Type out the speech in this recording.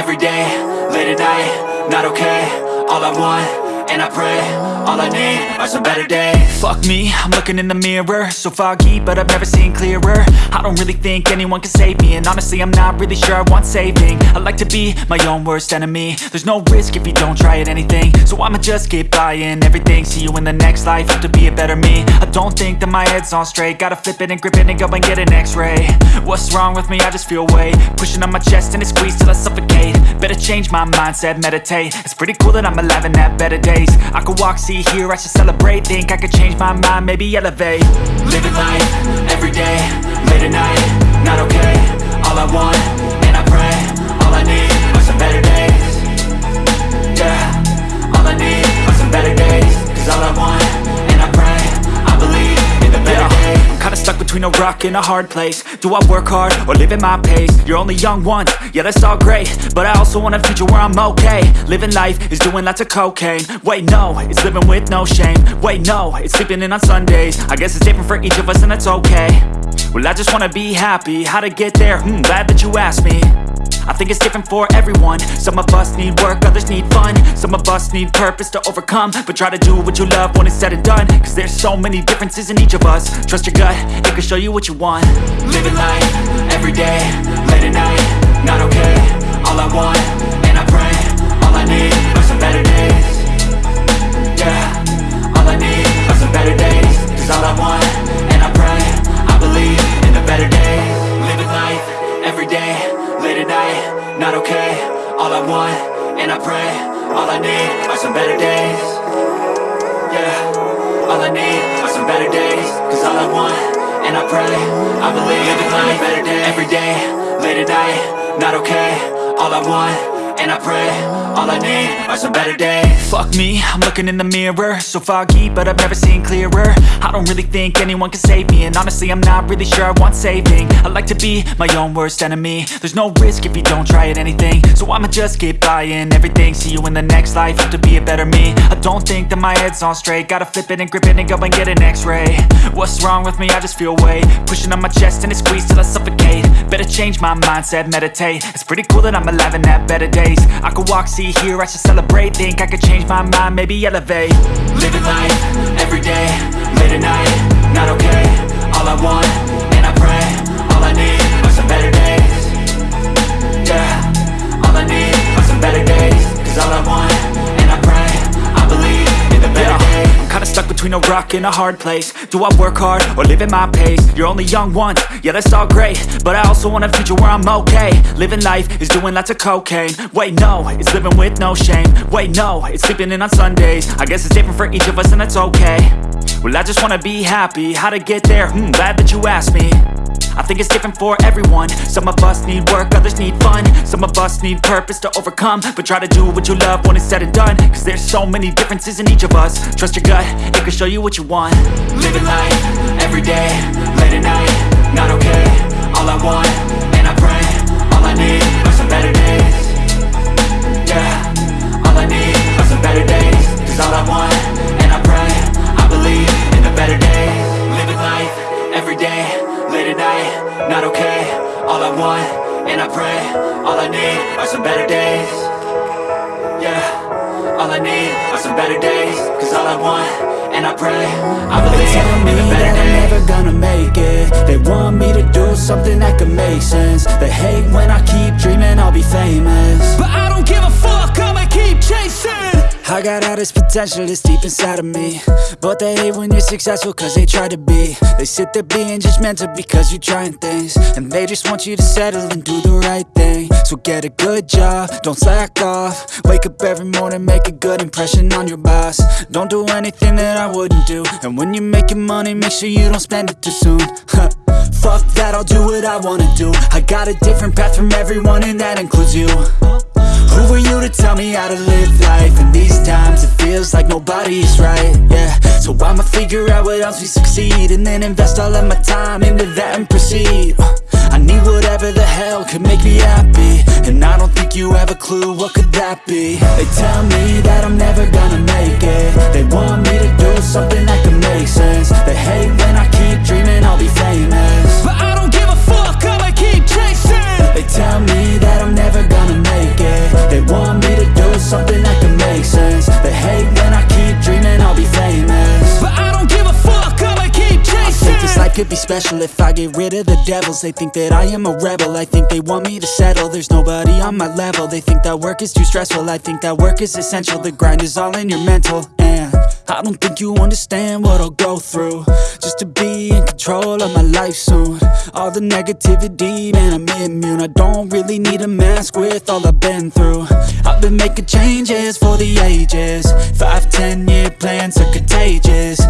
every day, late at night, not okay. All I want, and I pray, all I need are some better days. Fuck me, I'm looking in the mirror. So foggy, but I've never seen clearer. I don't really think anyone can save me And honestly, I'm not really sure I want saving. I like to be my own worst enemy. There's no risk if you don't try at anything. So I'ma just keep buying everything. See you in the next life, have to be a better me. I don't think that my head's on straight. Gotta flip it and grip it and go and get an x-ray. What's wrong with me? I just feel weight. Pushing on my chest and it squeezes till I suffocate. Better change my mindset, meditate. It's pretty cool that I'm alive and have better days I could walk, see, hear, I should celebrate. Think I could change my mind, maybe elevate. Living life, everyday, late at night, not okay. All I want, between a rock and a hard place. Do I work hard or live at my pace? You're only young once, yeah that's all great. But I also want a future where I'm okay. Living life is doing lots of cocaine. Wait no, it's living with no shame. Wait no, it's sleeping in on Sundays. I guess it's different for each of us and that's okay. Well I just wanna be happy, how to get there? Hmm, glad that you asked me I think it's different for everyone. Some of us need work, others need fun. Some of us need purpose to overcome. But try to do what you love when it's said and done. Cause there's so many differences in each of us. Trust your gut, it can show you what you want. Living life, everyday, late at night, I need are some better days Cause all I want, and I pray, I believe Living life, better day, every day, late at night, not okay. All I want, and I pray, all I need are some better days. Fuck me, I'm looking in the mirror So foggy, but I've never seen clearer. I don't really think anyone can save me And honestly, I'm not really sure I want saving. I like to be my own worst enemy. There's no risk if you don't try at anything. So I'ma just keep buying everything See you in the next life, have to be a better me. I don't think that my head's on straight Gotta flip it and grip it and go and get an x-ray. What's wrong with me? I just feel weight Pushing on my chest and it squeezes till I suffocate. Better change my mindset, meditate. It's pretty cool that I'm alive and have better days I could walk, see, hear, I should celebrate. Think I could change my mind, maybe elevate. Living life, everyday, late at night, not okay. All I want, rock and a hard place. Do I work hard or live at my pace? You're only young once, yeah that's all great. But I also want a future where I'm okay. Living life is doing lots of cocaine. Wait no, it's living with no shame. Wait no, it's sleeping in on Sundays. I guess it's different for each of us and that's okay. Well I just wanna be happy, how to get there? Hmm, glad that you asked me I think it's different for everyone. Some of us need work, others need fun. Some of us need purpose to overcome. But try to do what you love when it's said and done. Cause there's so many differences in each of us. Trust your gut, it can show you what you want. Living life, everyday, late at night, not okay All I want, some better days. Yeah, all I need are some better days. Cause all I want, and I pray, I believe in the better I'm days never gonna make it. They want me to do something that could make sense. They hate when I keep dreaming I'll be famous. But I don't give a fuck, I'ma keep chasing. I got all this potential that's deep inside of me. But they hate when you're successful cause they try to be. They sit there being judgmental because you're trying things. And they just want you to settle and do the right thing So get a good job, don't slack off. Wake up every morning, make a good impression on your boss. Don't do anything that I wouldn't do. And when you're making money, make sure you don't spend it too soon. Fuck that, I'll do what I wanna do. I got a different path from everyone and that includes you. Who are you to tell me how to live life? In these times it feels like nobody's right, yeah. So I'ma figure out what else we succeed And then invest all of my time into that and proceed need whatever the hell could make me happy. And I don't think you have a clue what could that be. They tell me that I'm never gonna make it. They want me to do something that could make sense. They hate when I keep dreaming could be special if I get rid of the devils. They think that I am a rebel, I think they want me to settle. There's nobody on my level, they think that work is too stressful. I think that work is essential, the grind is all in your mental. And I don't think you understand what I'll go through. Just to be in control of my life soon. All the negativity, man I'm immune. I don't really need a mask with all I've been through. I've been making changes for the ages. Five, ten year plans are contagious